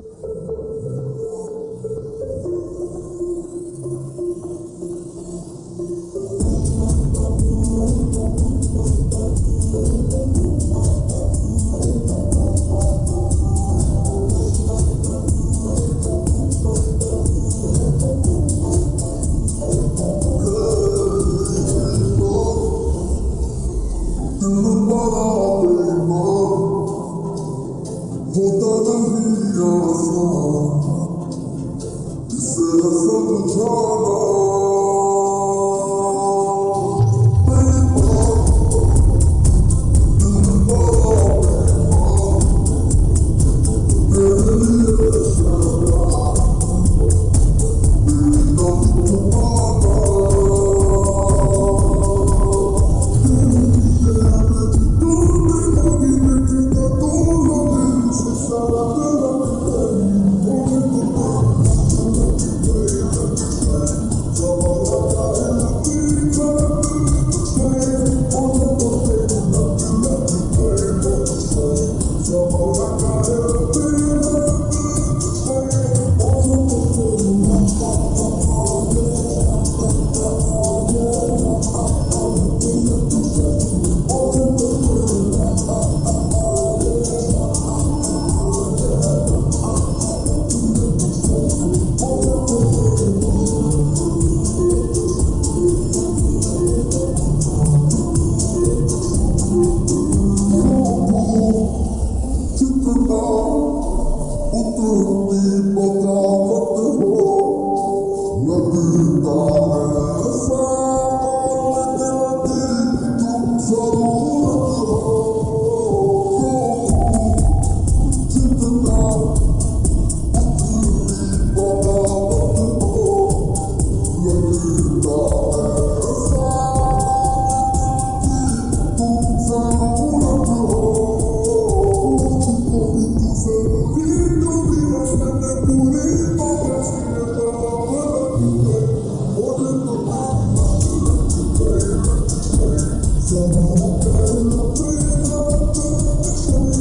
you Thank you. I'm not afraid of the.